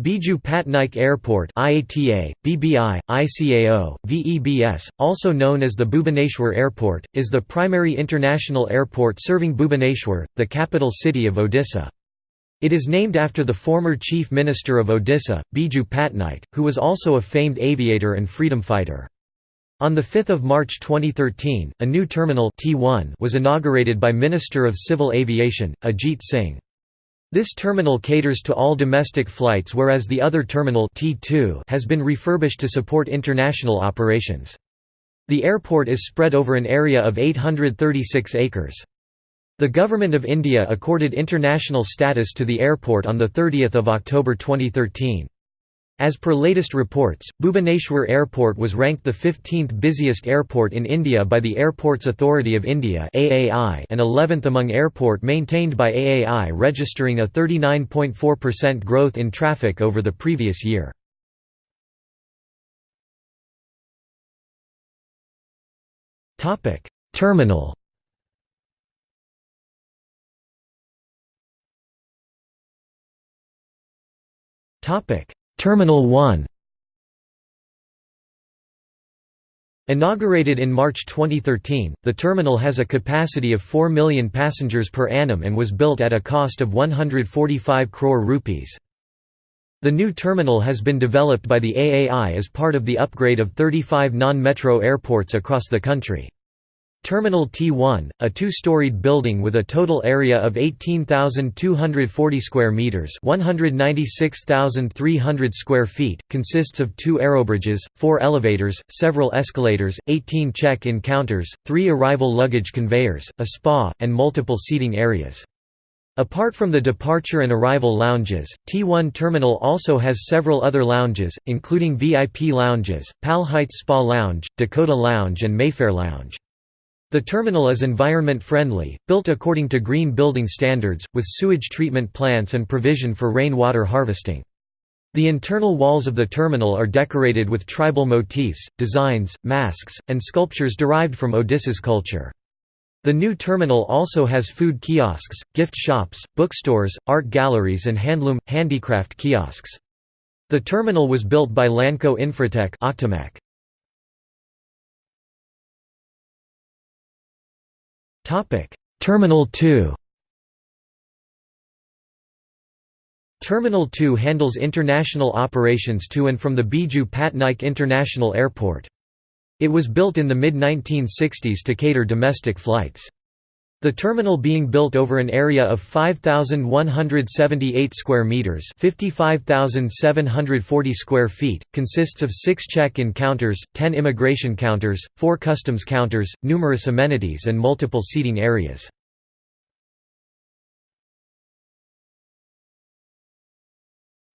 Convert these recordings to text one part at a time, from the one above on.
Biju Patnaik Airport IATA, BBI, ICAO, VEBS, also known as the Bhubaneswar Airport, is the primary international airport serving Bhubaneswar, the capital city of Odisha. It is named after the former Chief Minister of Odisha, Biju Patnaik, who was also a famed aviator and freedom fighter. On 5 March 2013, a new terminal T1 was inaugurated by Minister of Civil Aviation, Ajit Singh. This terminal caters to all domestic flights whereas the other terminal T2 has been refurbished to support international operations. The airport is spread over an area of 836 acres. The Government of India accorded international status to the airport on 30 October 2013. As per latest reports, Bhubaneswar Airport was ranked the 15th busiest airport in India by the Airports Authority of India and 11th among airport maintained by AAI registering a 39.4% growth in traffic over the previous year. Terminal Topic Terminal 1 Inaugurated in March 2013, the terminal has a capacity of 4 million passengers per annum and was built at a cost of 145 crore rupees. The new terminal has been developed by the AAI as part of the upgrade of 35 non-metro airports across the country. Terminal T1, a two-storied building with a total area of 18,240 square meters, 196,300 square feet, consists of two aerobridges, four elevators, several escalators, 18 check-in counters, three arrival luggage conveyors, a spa, and multiple seating areas. Apart from the departure and arrival lounges, T1 Terminal also has several other lounges, including VIP lounges, Pal Heights Spa Lounge, Dakota Lounge and Mayfair Lounge. The terminal is environment-friendly, built according to green building standards, with sewage treatment plants and provision for rainwater harvesting. The internal walls of the terminal are decorated with tribal motifs, designs, masks, and sculptures derived from Odisha's culture. The new terminal also has food kiosks, gift shops, bookstores, art galleries and handloom, handicraft kiosks. The terminal was built by Lanco Infratech Terminal 2 Terminal 2 handles international operations to and from the Biju Patnaik International Airport. It was built in the mid-1960s to cater domestic flights. The terminal being built over an area of 5178 square meters, 55740 square feet, consists of 6 check-in counters, 10 immigration counters, 4 customs counters, numerous amenities and multiple seating areas.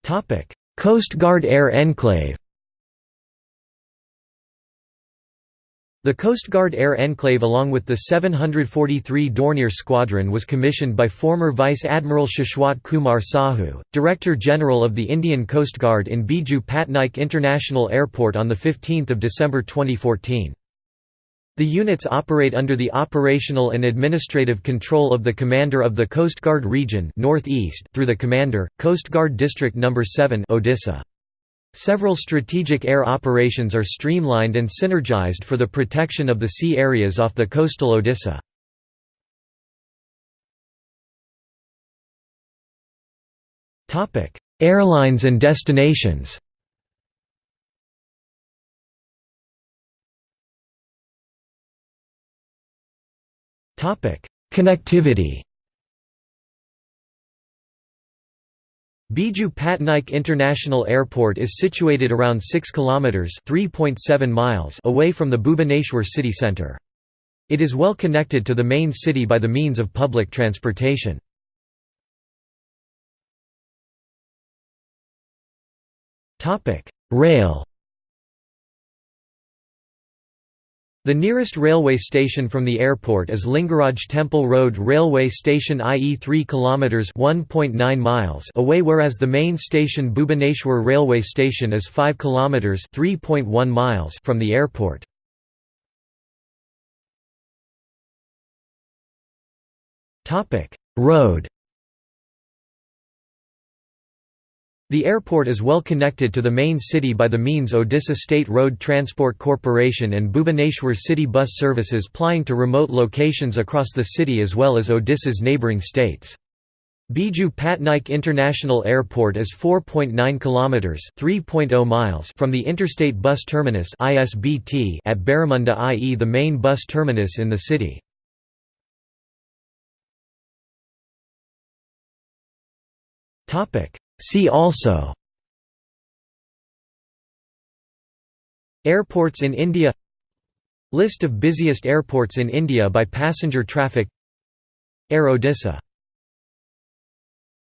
Topic: Coast Guard Air Enclave The Coast Guard Air Enclave along with the 743 Dornier Squadron was commissioned by former Vice Admiral Shashwat Kumar Sahu, Director General of the Indian Coast Guard in Biju Patnaik International Airport on 15 December 2014. The units operate under the operational and administrative control of the Commander of the Coast Guard Region through the Commander, Coast Guard District No. 7 Odisha. Several strategic air operations are streamlined and synergized for the protection of the sea areas off the coastal Odisha. Airlines and destinations Connectivity Biju Patnaik International Airport is situated around 6 kilometers (3.7 miles) away from the Bhubaneswar city centre. It is well connected to the main city by the means of public transportation. Topic: Rail The nearest railway station from the airport is Lingaraj Temple Road Railway Station i.e. 3 km 1.9 miles away whereas the main station Bhubaneswar Railway Station is 5 km 3.1 miles from the airport. Road The airport is well connected to the main city by the means Odisha State Road Transport Corporation and Bhubaneswar city bus services plying to remote locations across the city as well as Odisha's neighbouring states. Biju Patnaik International Airport is 4.9 kilometers (3.0 miles) from the Interstate Bus Terminus (ISBT) at Baramunda i.e. the main bus terminus in the city. Topic See also Airports in India List of busiest airports in India by passenger traffic Air Odisha